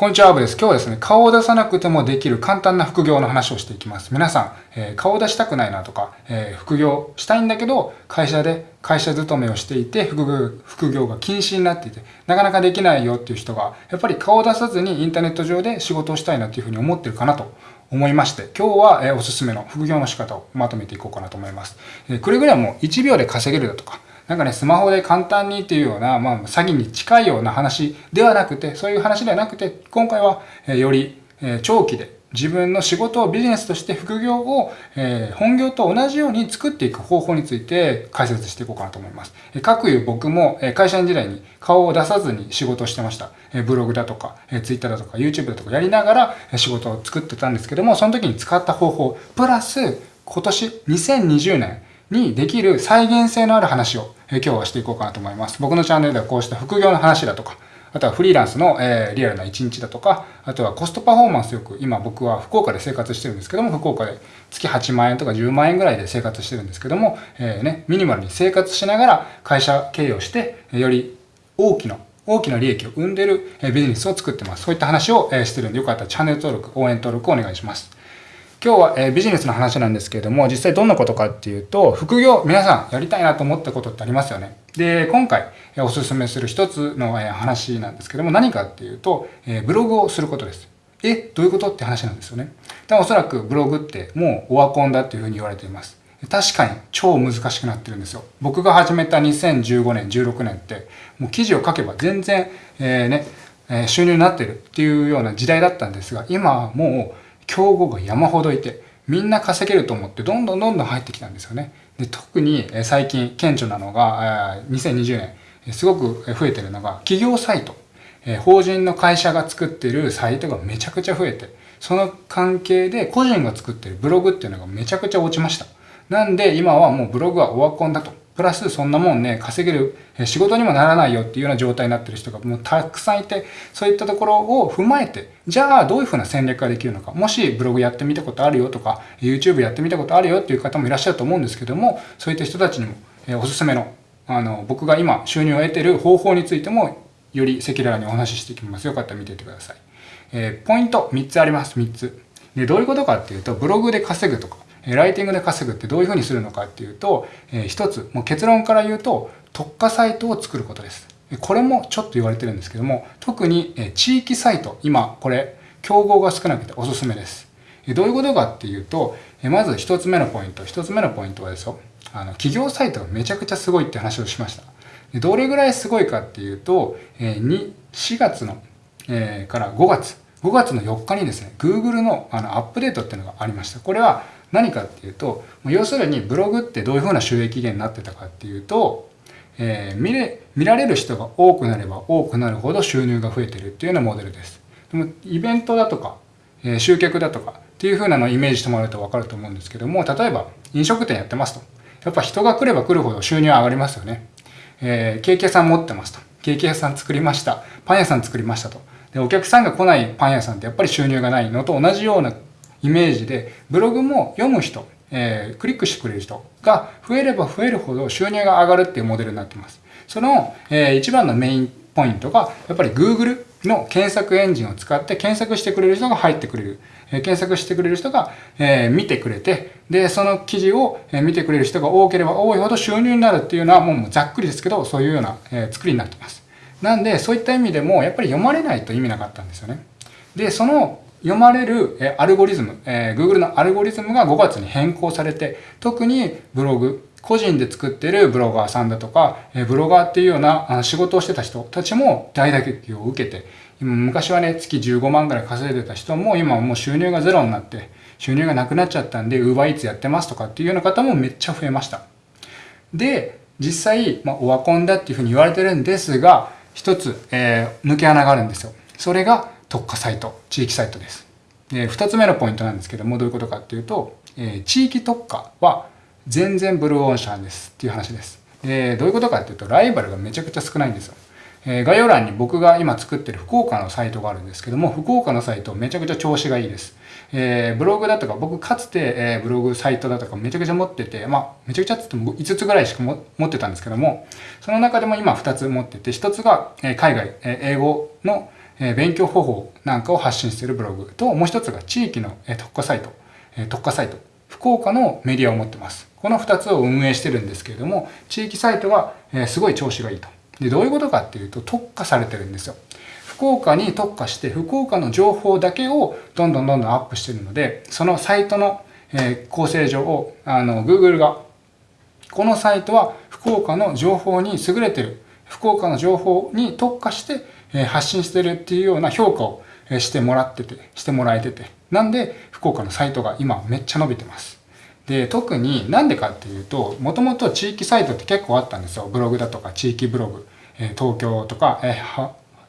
こんにちは、アブです。今日はですね、顔を出さなくてもできる簡単な副業の話をしていきます。皆さん、えー、顔を出したくないなとか、えー、副業したいんだけど、会社で会社勤めをしていて副業、副業が禁止になっていて、なかなかできないよっていう人が、やっぱり顔を出さずにインターネット上で仕事をしたいなっていうふうに思ってるかなと思いまして、今日は、え、おすすめの副業の仕方をまとめていこうかなと思います。えー、くれぐれも1秒で稼げるだとか、なんかね、スマホで簡単にっていうような、まあ、詐欺に近いような話ではなくて、そういう話ではなくて、今回は、えより、え長期で自分の仕事をビジネスとして副業を、え本業と同じように作っていく方法について解説していこうかなと思います。え各言う僕も、え会社員時代に顔を出さずに仕事をしてました。えブログだとか、え Twitter だとか YouTube だとかやりながら仕事を作ってたんですけども、その時に使った方法、プラス今年2020年にできる再現性のある話を今日はしていこうかなと思います。僕のチャンネルではこうした副業の話だとか、あとはフリーランスの、えリアルな1日だとか、あとはコストパフォーマンスよく、今僕は福岡で生活してるんですけども、福岡で月8万円とか10万円ぐらいで生活してるんですけども、えー、ね、ミニマルに生活しながら会社経営をして、より大きな大きな利益を生んでるビジネスを作ってます。そういった話をしてるんで、よかったらチャンネル登録、応援登録をお願いします。今日は、えビジネスの話なんですけれども、実際どんなことかっていうと、副業、皆さんやりたいなと思ったことってありますよね。で、今回、えおすすめする一つの、え話なんですけども、何かっていうと、えブログをすることです。え、どういうことって話なんですよね。でおそらくブログってもうオワコンだっていうふうに言われています。確かに超難しくなってるんですよ。僕が始めた2015年、16年って、もう記事を書けば全然、えー、ね、え収入になってるっていうような時代だったんですが、今はもう競合が山ほどいて、みんな稼げると思ってどんどんどんどん入ってきたんですよね。で特に最近顕著なのが、2020年、すごく増えてるのが企業サイト。法人の会社が作ってるサイトがめちゃくちゃ増えて、その関係で個人が作ってるブログっていうのがめちゃくちゃ落ちました。なんで今はもうブログはオワコンだと。プラスそんなもんね、稼げる、仕事にもならないよっていうような状態になってる人がもうたくさんいて、そういったところを踏まえて、じゃあどういうふうな戦略ができるのか。もしブログやってみたことあるよとか、YouTube やってみたことあるよっていう方もいらっしゃると思うんですけども、そういった人たちにも、えおすすめの、あの、僕が今収入を得てる方法についても、より赤裸々にお話ししていきます。よかったら見ていてください。えー、ポイント3つあります。3つ。で、どういうことかっていうと、ブログで稼ぐとか、ライティングで稼ぐってどういうふうにするのかっていうと、えー、一つ、もう結論から言うと、特化サイトを作ることです。これもちょっと言われてるんですけども、特に地域サイト、今これ、競合が少なくておすすめです。どういうことかっていうと、まず一つ目のポイント、一つ目のポイントはですよ、あの企業サイトがめちゃくちゃすごいって話をしました。どれぐらいすごいかっていうと、2 4月のえから5月、5月の4日にですね、Google のあのアップデートっていうのがありました。これは何かっていうと、要するにブログってどういうふうな収益源になってたかっていうと、えー、見れ見られる人が多くなれば多くなるほど収入が増えてるっていうようなモデルです。でもイベントだとか、えー、集客だとかっていうふうなのをイメージしてもらうと分かると思うんですけども、例えば飲食店やってますと。やっぱ人が来れば来るほど収入上がりますよね。えー、ケーキ屋さん持ってますと。ケーキ屋さん作りました。パン屋さん作りましたと。で、お客さんが来ないパン屋さんってやっぱり収入がないのと同じようなイメージで、ブログも読む人、えー、クリックしてくれる人が増えれば増えるほど収入が上がるっていうモデルになってます。その、えー、一番のメインポイントが、やっぱり Google の検索エンジンを使って検索してくれる人が入ってくれる。え、検索してくれる人が、え、見てくれて、で、その記事を、え見てくれる人が多ければ多いほど収入になるっていうのはもうざっくりですけど、そういうような、え作りになってます。なんで、そういった意味でも、やっぱり読まれないと意味なかったんですよね。で、その読まれるアルゴリズム、えー、Google のアルゴリズムが5月に変更されて、特にブログ、個人で作ってるブロガーさんだとか、えーブロガーっていうような仕事をしてた人たちも大打撃を受けて、今昔はね、月15万ぐらい稼いでた人も今はもう収入がゼロになって、収入がなくなっちゃったんで、UberEats やってますとかっていうような方もめっちゃ増えました。で、実際、まあ、オワコンだっていうふうに言われてるんですが、一つ、えー、抜け穴があるんですよ。それが、特化サイト、地域サイトです。で、二つ目のポイントなんですけども、どういうことかっていうと、えー、地域特化は全然ブルーオーシャンですっていう話です。で、どういうことかっていうと、ライバルがめちゃくちゃ少ないんですよ。えー、概要欄に僕が今作ってる福岡のサイトがあるんですけども、福岡のサイトめちゃくちゃ調子がいいです。えー、ブログだとか、僕かつて、えー、ブログサイトだとかめちゃくちゃ持ってて、まあ、めちゃくちゃって言っても5つぐらいしか持ってたんですけども、その中でも今2つ持ってて、1つが、え海外、え英語のえ勉強方法なんかを発信しているブログと、もう一つが地域の、え特化サイト、え特化サイト、福岡のメディアを持ってます。この2つを運営してるんですけれども、地域サイトは、えすごい調子がいいと。で、どういうことかっていうと、特化されてるんですよ。福岡に特化して、福岡の情報だけをどんどんどんどんアップしてるので、そのサイトの、え構成上を、あの、Google が、このサイトは福岡の情報に優れてる、福岡の情報に特化して、え発信してるっていうような評価をしてもらってて、してもらえてて。なんで、福岡のサイトが今めっちゃ伸びてます。で、特になんでかっていうと、もともと地域サイトって結構あったんですよ。ブログだとか地域ブログ、え東京とか、え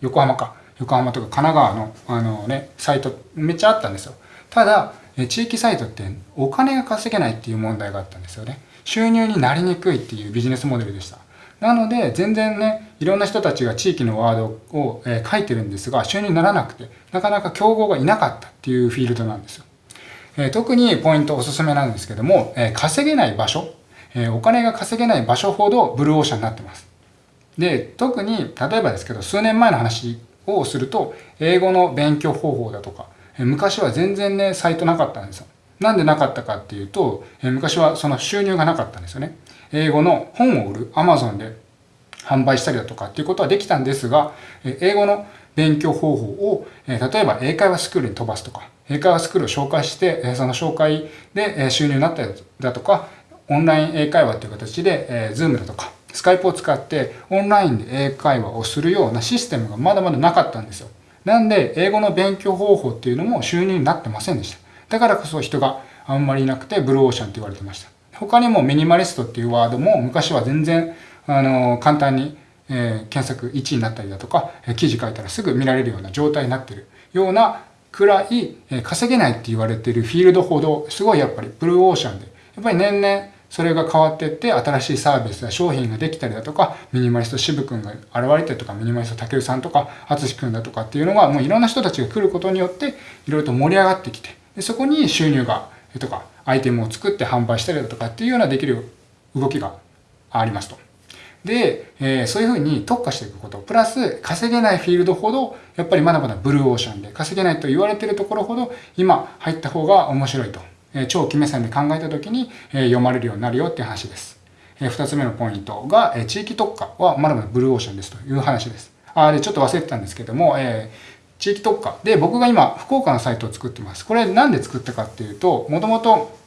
横浜か。横浜とか神奈川のあのね、サイトめっちゃあったんですよ。ただ、え地域サイトってお金が稼げないっていう問題があったんですよね。収入になりにくいっていうビジネスモデルでした。なので、全然ね、いろんな人たちが地域のワードを、え書いてるんですが、収入にならなくて、なかなか競合がいなかったっていうフィールドなんですよ。え特にポイントおすすめなんですけども、え稼げない場所、えお金が稼げない場所ほどブルーオーシャンになってます。で、特に、例えばですけど、数年前の話をすると、英語の勉強方法だとか、え昔は全然ね、サイトなかったんですよ。なんでなかったかっていうと、え昔はその収入がなかったんですよね。英語の本を売る Amazon で販売したりだとかっていうことはできたんですが、英語の勉強方法を、例えば英会話スクールに飛ばすとか、英会話スクールを紹介して、その紹介で収入になったりだとか、オンライン英会話という形で、Zoom だとか、スカイプを使ってオンラインで英会話をするようなシステムがまだまだなかったんですよ。なんで、英語の勉強方法っていうのも収入になってませんでした。だからこそ人があんまりいなくて、ブルーオーシャンって言われてました。他にもミニマリストっていうワードも昔は全然、あの、簡単に、えー、検索1位になったりだとかえ、記事書いたらすぐ見られるような状態になってるようなくらい、え稼げないって言われてるフィールドほど、すごいやっぱりブルーオーシャンで、やっぱり年々それが変わっていって、新しいサービスや商品ができたりだとか、ミニマリスト渋くんが現れてとか、ミニマリスト竹内さんとか、淳くんだとかっていうのが、もういろんな人たちが来ることによって、いろいろと盛り上がってきて、でそこに収入が、とか、アイテムを作って販売したりだとかっていうようなできる動きがありますと。で、えー、そういうふうに特化していくこと、プラス稼げないフィールドほど、やっぱりまだまだブルーオーシャンで、稼げないと言われてるところほど、今入った方が面白いと。えー、長期目線で考えた時に、えー、読まれるようになるよっていう話です。えー、二つ目のポイントが、えー、地域特化はまだまだブルーオーシャンですという話です。あ、で、ちょっと忘れてたんですけども、えー、地域特化。で、僕が今、福岡のサイトを作ってます。これなんで作ったかっていうと、もともと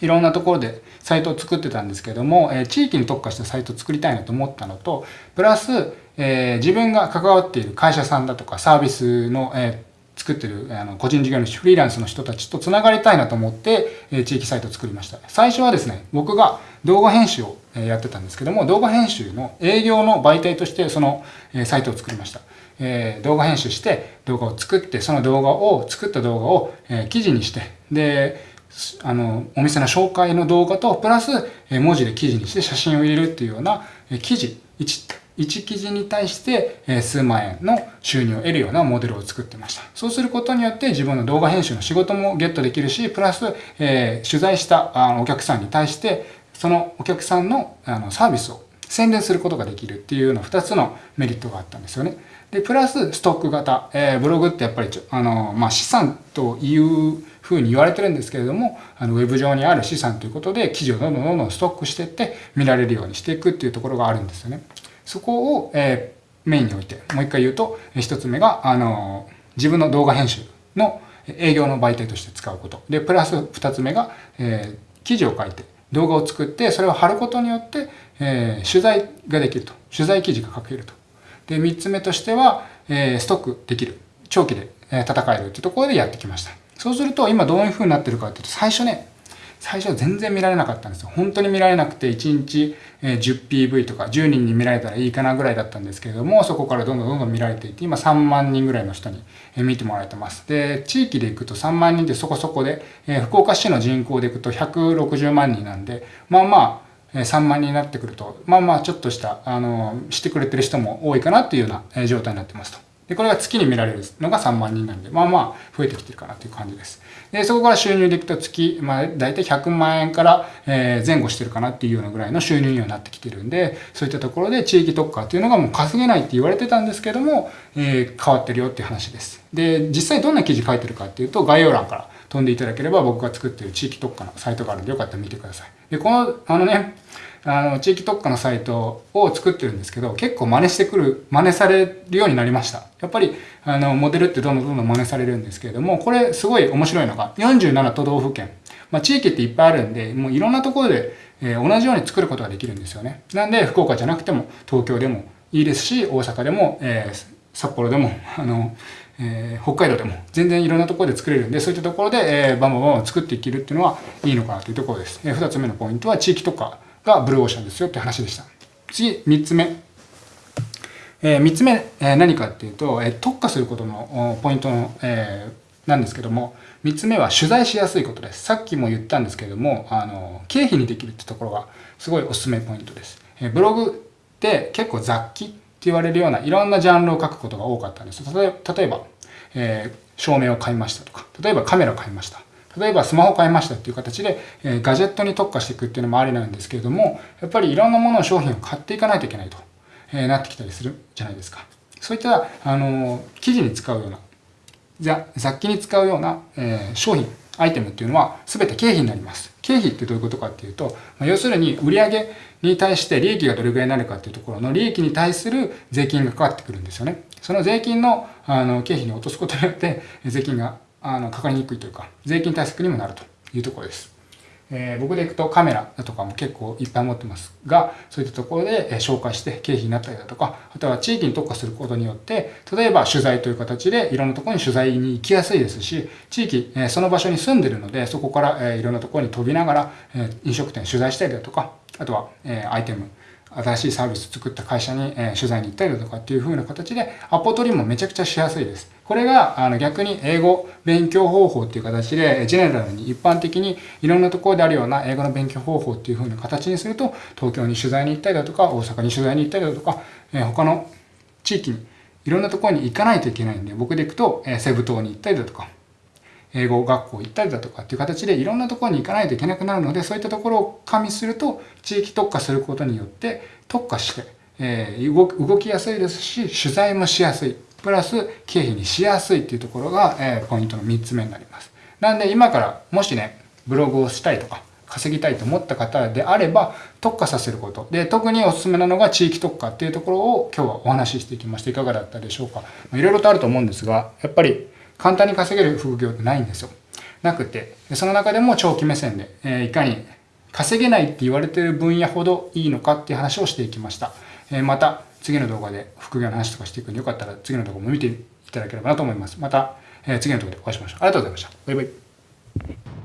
いろんなところでサイトを作ってたんですけども、え地域に特化したサイトを作りたいなと思ったのと、プラス、え自分が関わっている会社さんだとかサービスの、え作ってるあの個人事業主、フリーランスの人たちと繋がりたいなと思って、え地域サイトを作りました。最初はですね、僕が動画編集をやってたんですけども、動画編集の営業の媒体としてそのえサイトを作りました。え動画編集して動画を作って、その動画を、作った動画を、え記事にして、で、あの、お店の紹介の動画と、プラス、文字で記事にして写真を入れるっていうような記事、1, 1記事に対して数万円の収入を得るようなモデルを作ってました。そうすることによって自分の動画編集の仕事もゲットできるし、プラス、えー、取材したあお客さんに対して、そのお客さんのあのサービスを宣伝することができるっていうような2つのメリットがあったんですよね。で、プラスストック型。えー、ブログってやっぱりあの、まあ、資産というふうに言われてるんですけれども、あの、ウェブ上にある資産ということで、記事をどんどんどんどんストックしていって、見られるようにしていくっていうところがあるんですよね。そこを、えー、メインに置いて、もう一回言うと、一つ目が、あの、自分の動画編集の営業の媒体として使うこと。で、プラス二つ目が、えー、記事を書いて、動画を作って、それを貼ることによって、えー、取材ができると。取材記事が書けると。で、三つ目としては、え、ストックできる。長期で戦えるっていうところでやってきました。そうすると、今どういう風になってるかっていうと、最初ね、最初は全然見られなかったんですよ。本当に見られなくて、1日 10PV とか10人に見られたらいいかなぐらいだったんですけれども、そこからどんどんどんどん見られていて、今3万人ぐらいの人に見てもらえてます。で、地域で行くと3万人ってそこそこで、福岡市の人口で行くと160万人なんで、まあまあ、3万人になってくると、まあまあちょっとした、あの、してくれてる人も多いかなっていうような状態になってますと。で、これが月に見られるのが3万人なんで、まあまあ増えてきてるかなという感じです。で、そこから収入でいくと月、まあ大体100万円から、前後してるかなっていうようなぐらいの収入にはなってきてるんで、そういったところで地域特化っていうのがもう稼げないって言われてたんですけども、えー、変わってるよっていう話です。で、実際どんな記事書いてるかっていうと、概要欄から飛んでいただければ僕が作ってる地域特化のサイトがあるんでよかったら見てください。で、この、あのね、あの、地域特化のサイトを作ってるんですけど、結構真似してくる、真似されるようになりました。やっぱり、あの、モデルってどんどんどんどん真似されるんですけれども、これすごい面白いのが、47都道府県。まあ、地域っていっぱいあるんで、もういろんなところで、えー、同じように作ることができるんですよね。なんで、福岡じゃなくても、東京でもいいですし、大阪でも、えー、札幌でも、あの、えー、北海道でも全然いろんなところで作れるんで、そういったところで、えー、バンバンバン作っていけるっていうのはいいのかなというところです。えー、2つ目のポイントは地域とかがブルーオーシャンですよって話でした。次、3つ目。えー、3つ目、えー、何かっていうと、えー、特化することのポイントの、えー、なんですけども、3つ目は取材しやすいことです。さっきも言ったんですけれども、あの、経費にできるってところがすごいおすすめポイントです。えー、ブログって結構雑記って言われるようないろんなジャンルを書くことが多かったんです。例えば、えー、照明を買いましたとか、例えばカメラを買いました。例えばスマホ買いましたっていう形で、えー、ガジェットに特化していくっていうのもありなんですけれども、やっぱりいろんなものを商品を買っていかないといけないと、えー、なってきたりするじゃないですか。そういった、あの、記事に使うような、雑記に使うような、えー、商品、アイテムっていうのは全て経費になります。経費ってどういうことかっていうと、まあ、要するに売上に対して利益がどれぐらいになるかっていうところの利益に対する税金がかかってくるんですよね。その税金のあの経費に落とすことによって税金があのかかりにくいというか、税金対策にもなるというところです。えー、僕で行くとカメラだとかも結構いっぱい持ってますが、そういったところでえ紹介して経費になったりだとか、あとは地域に特化することによって、例えば取材という形でいろんなところに取材に行きやすいですし、地域、え、その場所に住んでるので、そこから、えー、いろんなところに飛びながら、え、飲食店取材したりだとか、あとは、え、アイテム、新しいサービス作った会社に、え取材に行ったりだとかっていう風な形で、アポ取りもめちゃくちゃしやすいです。これがあの逆に英語勉強方法っていう形で、ジェネラルに一般的にいろんなところであるような英語の勉強方法っていう風な形にすると、東京に取材に行ったりだとか、大阪に取材に行ったりだとか、え他の地域にいろんなところに行かないといけないんで、僕で行くと、えセブ島に行ったりだとか、英語学校行ったりだとかっていう形でいろんなところに行かないといけなくなるので、そういったところを加味すると、地域特化することによって特化して、えー、動きやすいですし、取材もしやすい。プラス経費にしやすいっていうところが、え、ポイントの3つ目になります。なんで今からもしね、ブログをしたいとか、稼ぎたいと思った方であれば特化させること。で、特におすすめなのが地域特化っていうところを今日はお話ししていきまして、いかがだったでしょうか。いろいろとあると思うんですが、やっぱり簡単に稼げる副業ってないんですよ。なくて、その中でも長期目線で、え、いかに稼げないって言われてる分野ほどいいのかっていう話をしていきました。えー、また次の動画で副業の話とかしていくんでよかったら次の動画も見ていただければなと思います。また、えー、次の動画でお会いしましょう。ありがとうございました。バイバイ。